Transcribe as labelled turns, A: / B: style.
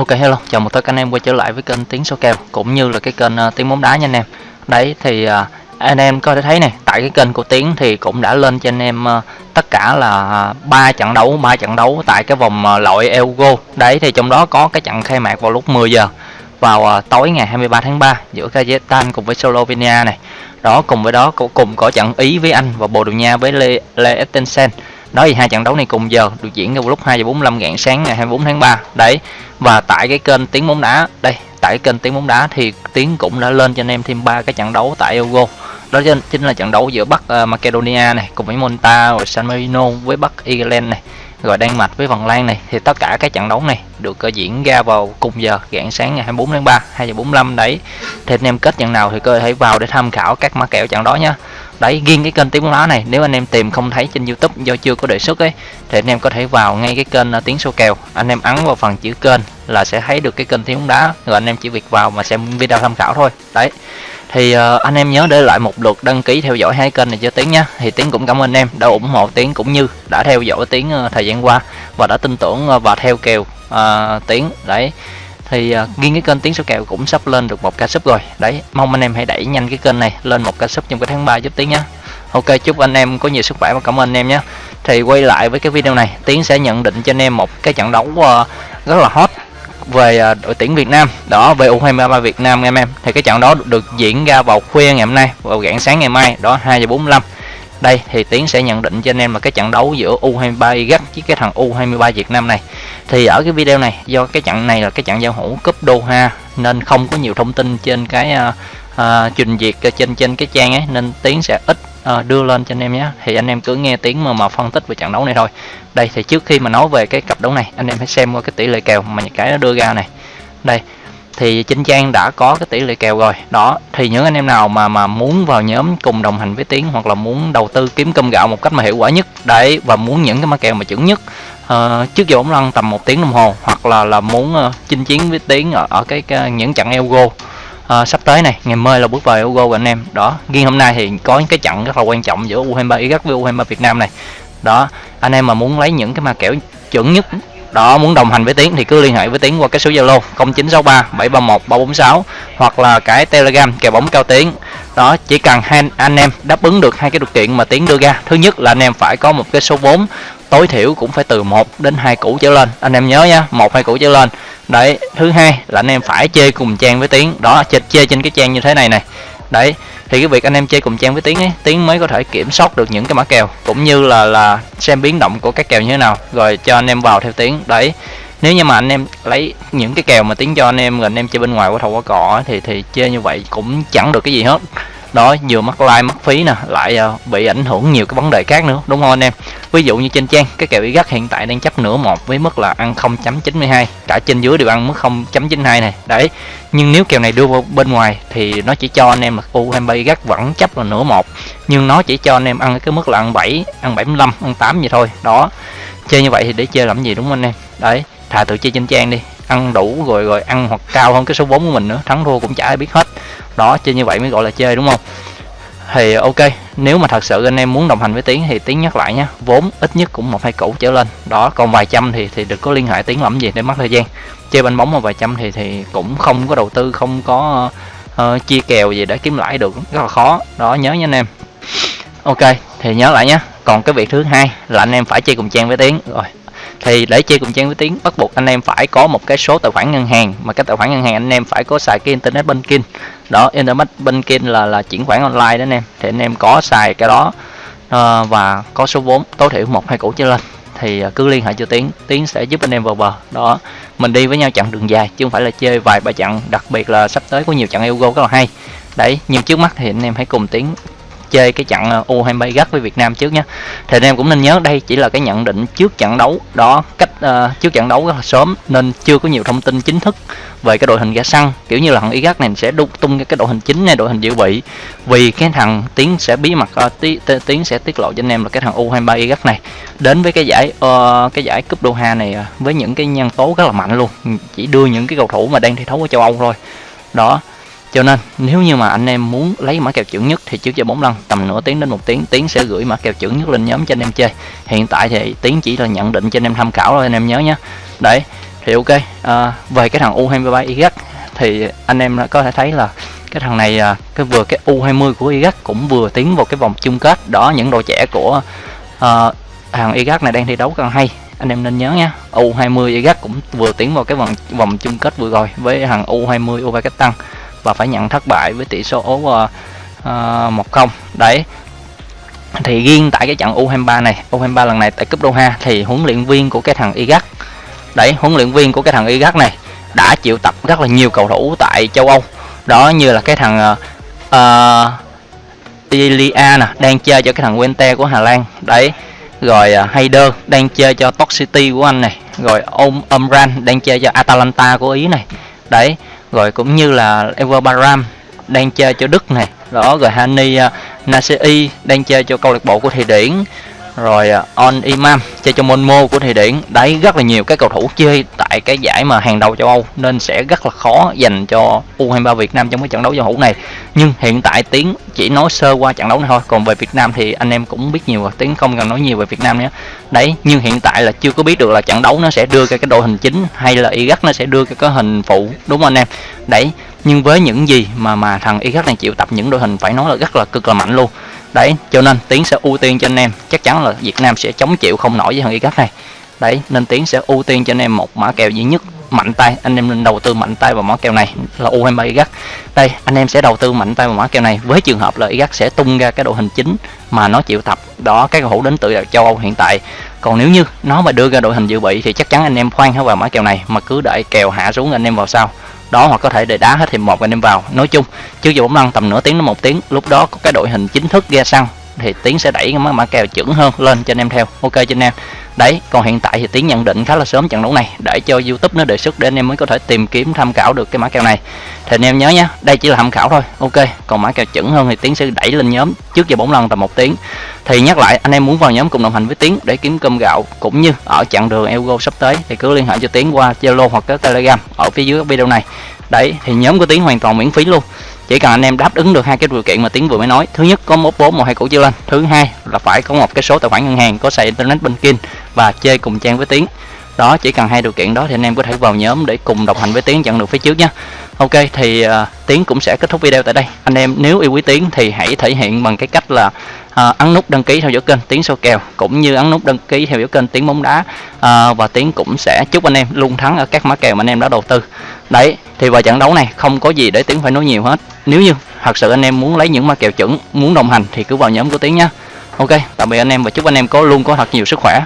A: Ok hello, chào mừng tất cả anh em quay trở lại với kênh Tiếng Số Kèo cũng như là cái kênh uh, Tiếng Bóng Đá nha anh em. Đấy thì uh, anh em có thể thấy này, tại cái kênh của Tiếng thì cũng đã lên cho anh em uh, tất cả là ba trận đấu, ba trận đấu tại cái vòng uh, loại Euro. Đấy thì trong đó có cái trận khai mạc vào lúc 10 giờ vào uh, tối ngày 23 tháng 3 giữa Kazakhstan cùng với Slovenia này. Đó cùng với đó cũng cùng có trận Ý với Anh và Bồ Đào Nha với Le, Le Ettensen đó thì hai trận đấu này cùng giờ được diễn ra vào lúc 2 giờ 45 rạng sáng ngày 24 tháng 3 đấy và tại cái kênh tiếng bóng đá đây tại cái kênh tiếng bóng đá thì tiếng cũng đã lên cho anh em thêm ba cái trận đấu tại Euro. Đó chính là trận đấu giữa Bắc uh, Macedonia này cùng với Monta rồi San Marino với Bắc Ireland này rồi Đan Mạch với Phần Lan này, thì tất cả các trận đấu này được ờ, diễn ra vào cùng giờ, rạng sáng ngày 24 tháng 3 2 giờ 45 đấy. Thì anh em kết trận nào thì có thể vào để tham khảo các mã kèo trận đó nhá. Đấy, riêng cái kênh tiếng bóng đá này, nếu anh em tìm không thấy trên youtube do chưa có đề xuất ấy, thì anh em có thể vào ngay cái kênh ờ, tiếng số kèo. Anh em ấn vào phần chữ kênh là sẽ thấy được cái kênh tiếng bóng đá. Rồi anh em chỉ việc vào mà xem video tham khảo thôi. Đấy thì uh, anh em nhớ để lại một lượt đăng ký theo dõi hai kênh này cho tiến nhé thì tiến cũng cảm ơn anh em đã ủng hộ tiến cũng như đã theo dõi tiến uh, thời gian qua và đã tin tưởng uh, và theo kèo uh, Tiến. Đấy. Thì uh, riêng cái kênh tiến số kèo cũng sắp lên được một ca sub rồi. Đấy mong anh em hãy đẩy nhanh cái kênh này lên một ca sub trong cái tháng 3 giúp tiến nhé ok chúc anh em có nhiều sức khỏe và cảm ơn anh em nhé thì quay lại với cái video này tiến sẽ nhận định cho anh em một cái trận đấu uh, rất là hot về à, đội tuyển Việt Nam. Đó về U23 Việt Nam em em. Thì cái trận đó được diễn ra vào khuya ngày hôm nay vào rạng sáng ngày mai đó 2 giờ 45 đây thì tiến sẽ nhận định cho anh em là cái trận đấu giữa U23 Iraq với cái thằng U23 Việt Nam này. Thì ở cái video này do cái trận này là cái trận giao hữu cúp Doha nên không có nhiều thông tin trên cái uh, uh, trình duyệt trên trên cái trang ấy nên tiến sẽ ít uh, đưa lên cho anh em nhé. Thì anh em cứ nghe tiếng mà mà phân tích về trận đấu này thôi. Đây thì trước khi mà nói về cái cặp đấu này anh em hãy xem qua cái tỷ lệ kèo mà những cái nó đưa ra này. Đây thì trên trang đã có cái tỷ lệ kèo rồi. Đó thì những anh em nào mà mà muốn vào nhóm cùng đồng hành với tiến hoặc là muốn đầu tư kiếm cơm gạo một cách mà hiệu quả nhất đấy và muốn những cái mã kèo mà chuẩn nhất uh, trước giờ bóng lăn tầm một tiếng đồng hồ hoặc là là muốn uh, chinh chiến với tiến ở, ở cái, cái những trận Elgo uh, sắp tới này ngày mai là bước vào Euro của anh em. Đó riêng hôm nay thì có những cái trận rất là quan trọng giữa U23 Iraq với U23 Việt Nam này. Đó anh em mà muốn lấy những cái mà kèo chuẩn nhất đó muốn đồng hành với tiến thì cứ liên hệ với tiến qua cái số zalo 0963 731 346 hoặc là cái telegram kèo bóng cao tiến. Đó chỉ cần hai anh em đáp ứng được hai cái điều kiện mà tiến đưa ra. Thứ nhất là anh em phải có một cái số vốn tối thiểu cũng phải từ 1 đến 2 củ trở lên. Anh em nhớ nhá một hai củ trở lên. Đấy thứ hai là anh em phải chơi cùng trang với tiến. Đó chơi, chơi trên cái trang như thế này này đấy thì cái việc anh em chơi cùng trang với tiến ấy tiến mới có thể kiểm soát được những cái mã kèo cũng như là là xem biến động của các kèo như thế nào rồi cho anh em vào theo tiến. Đấy nếu như mà anh em lấy những cái kèo mà tiến cho anh em rồi anh em chơi bên ngoài qua thầu qua cỏ thì thì chơi như vậy cũng chẳng được cái gì hết đó vừa mất like mất phí nè lại uh, bị ảnh hưởng nhiều cái vấn đề khác nữa đúng không anh em? Ví dụ như trên trang cái kèo Iraq hiện tại đang chấp nửa một với mức là ăn 0.92 cả trên dưới đều ăn mức 0.92 này. Đấy nhưng nếu kèo này đưa vào bên ngoài thì nó chỉ cho anh em là U23 Iraq vẫn chấp là nửa một nhưng nó chỉ cho anh em ăn cái mức là ăn 7 ăn 75 ăn 8 vậy thôi. Đó chơi như vậy thì để chơi làm gì đúng không anh em? Đấy thà tự chơi trên trang đi ăn đủ rồi rồi ăn hoặc cao hơn cái số vốn của mình nữa thắng thua cũng chả ai biết hết đó chơi như vậy mới gọi là chơi đúng không? Thì ok nếu mà thật sự anh em muốn đồng hành với tiến thì tiến nhắc lại nhé vốn ít nhất cũng một hai củ trở lên. Đó còn vài trăm thì thì được có liên hệ tiến làm gì để mất thời gian. Chơi banh bóng mà vài trăm thì thì cũng không có đầu tư không có uh, chia kèo gì để kiếm lãi được rất là khó. Đó nhớ nha anh em. Ok thì nhớ lại nhé còn cái việc thứ hai là anh em phải chơi cùng trang với tiến. Rồi thì để chơi cùng trang với tiếng bắt buộc anh em phải có một cái số tài khoản ngân hàng. Mà cái tài khoản ngân hàng anh em phải có xài cái internet banking đó internet banking là là chuyển khoản online đó anh em. Thì anh em có xài cái đó uh, và có số vốn tối thiểu một hai củ trở lên. Thì ờ, cứ liên hệ cho tiến tiến sẽ giúp anh em vào bờ. Đó mình đi với nhau chặng đường dài chứ không phải là chơi vài ba chặng. Đặc biệt là sắp tới có nhiều trận Euro rất là hay. Đấy nhưng trước mắt thì anh em hãy cùng tiến chơi cái trận ờ, U23 gắt với Việt Nam trước nhé thì anh em cũng nên nhớ đây chỉ là cái nhận định trước trận đấu. Đó cách uh, trước trận đấu rất là sớm nên chưa có nhiều thông tin chính thức về cái đội hình ra sân kiểu như là thằng Iraq này sẽ đúc tung cái đội hình chính này đội hình dự bị. Vì cái thằng tiến sẽ bí mật uh, tí, tiến sẽ tiết lộ cho anh em là cái thằng U23 Iraq này. Đến với cái giải uh, cái giải cúp Doha này uh, với những cái nhân tố rất là mạnh luôn. Chỉ đưa những cái cầu thủ mà đang thi đấu ở châu Âu thôi. Đó cho nên nếu như mà anh em muốn lấy mã kèo chuẩn nhất thì trước giờ bóng lăn tầm nửa tiếng đến một tiếng tiến sẽ gửi mã kèo chuẩn nhất lên nhóm cho anh em chơi. Hiện tại thì tiến chỉ là nhận định cho anh em tham khảo thôi anh em nhớ nhé. Đấy thì ok à, về cái thằng U23 Iraq thì anh em có thể thấy là cái thằng này à, cái vừa cái U20 của Iraq cũng vừa tiến vào cái vòng chung kết. Đó những đội trẻ của uh, thằng Iraq này đang thi đấu càng hay. Anh em nên nhớ nha U20 Iraq cũng vừa tiến vào cái vòng vòng chung kết vừa rồi với thằng U20 tăng và phải nhận thất bại với tỷ số uh, uh, 1-0 đấy. Thì riêng tại cái trận U23 này U23 lần này tại cúp Doha thì huấn luyện viên của cái thằng Iraq đấy huấn luyện viên của cái thằng Iraq này đã chịu tập rất là nhiều cầu thủ tại châu Âu. Đó như là cái thằng ờ, ờ, uh, Ilia nè đang chơi cho cái thằng Wente của Hà Lan. Đấy. Rồi ờ, uh, Hayder đang chơi cho Top City của anh này. Rồi ông Omran đang chơi cho Atalanta của Ý này. Đấy rồi cũng như là Ever Baram đang chơi cho Đức này. Đó rồi Hani à, uh, Nasei đang chơi cho câu lạc bộ của Thụy Điển rồi à, On Imam, chơi cho Monmo của Thụy Điển. Đấy, rất là nhiều các cầu thủ chơi tại cái giải mà hàng đầu châu Âu, nên sẽ rất là khó dành cho U23 Việt Nam trong cái trận đấu giao hữu này. Nhưng hiện tại Tiến chỉ nói sơ qua trận đấu này thôi. Còn về Việt Nam thì anh em cũng biết nhiều rồi. Tiến không cần nói nhiều về Việt Nam nữa. Đấy, nhưng hiện tại là chưa có biết được là trận đấu nó sẽ đưa ra cái đội hình chính hay là Iraq nó sẽ đưa ra cái hình phụ, đúng không anh em? Đấy, nhưng với những gì mà mà thằng Iraq này chịu tập, những đội hình phải nói là rất là cực là mạnh luôn đấy, cho nên tiến sẽ ưu tiên cho anh em. Chắc chắn là việt nam sẽ chống chịu không nổi với thằng iraq này. Đấy, nên tiến sẽ ưu tiên cho anh em một mã kèo duy nhất, mạnh tay. Anh em nên đầu tư mạnh tay vào mã kèo này, là U23 Iraq đây, anh em sẽ đầu tư mạnh tay vào mã kèo này. Với trường hợp là Iraq sẽ tung ra cái đội hình chính mà nó chịu tập đó, các cầu thủ đến từ châu Âu hiện tại. Còn nếu như nó mà đưa ra đội hình dự bị thì chắc chắn anh em khoan hết vào mã kèo này, mà cứ đợi kèo hạ xuống anh em vào sau đó hoặc có thể để đá hết hiệp một anh em vào. Nói chung, trước giờ bóng lăn tầm nửa tiếng đến một tiếng, lúc đó có cái đội hình chính thức ra sân thì tiến sẽ đẩy cái mã kèo chuẩn hơn lên cho anh em theo. Ok cho anh em. Đấy, còn hiện tại thì tiến nhận định khá là sớm trận đấu này, để cho youtube nó đề xuất để anh em mới có thể tìm kiếm, tham khảo được cái mã kèo này. Thì anh em nhớ nhé đây chỉ là tham khảo thôi. Ok, còn mã kèo chuẩn hơn thì tiến sẽ đẩy lên nhóm trước giờ bóng lần tầm một tiếng. Thì nhắc lại, anh em muốn vào nhóm cùng đồng hành với tiến để kiếm cơm gạo cũng như ở chặng đường ego sắp tới thì cứ liên hệ cho tiến qua zalo hoặc cái telegram ở phía dưới video này. Đấy, thì nhóm của tiến hoàn toàn miễn phí luôn chỉ cần anh em đáp ứng được hai cái điều kiện mà tiến vừa mới nói. Thứ nhất có một bốn một hai củ chưa lên. Thứ hai là phải có một cái số tài khoản ngân hàng có xài internet banking và chơi cùng trang với tiến. Đó chỉ cần hai điều kiện đó thì anh em có thể vào nhóm để cùng đồng hành với tiến chặn được phía trước nhé. Ok thì uh, tiến cũng sẽ kết thúc video tại đây. Anh em nếu yêu quý tiến thì hãy thể hiện bằng cái cách là uh, ấn nút đăng ký theo dõi kênh tiến sâu kèo cũng như ấn nút đăng ký theo dõi kênh tiến bóng đá. Uh, và tiến cũng sẽ chúc anh em luôn thắng ở các mã kèo mà anh em đã đầu tư. Đấy thì vào trận đấu này không có gì để tiến phải nói nhiều hết nếu như thật sự anh em muốn lấy những ma kèo chuẩn, muốn đồng hành thì cứ vào nhóm của tiến nhé ok, tạm biệt anh em và chúc anh em có luôn có thật nhiều sức khỏe.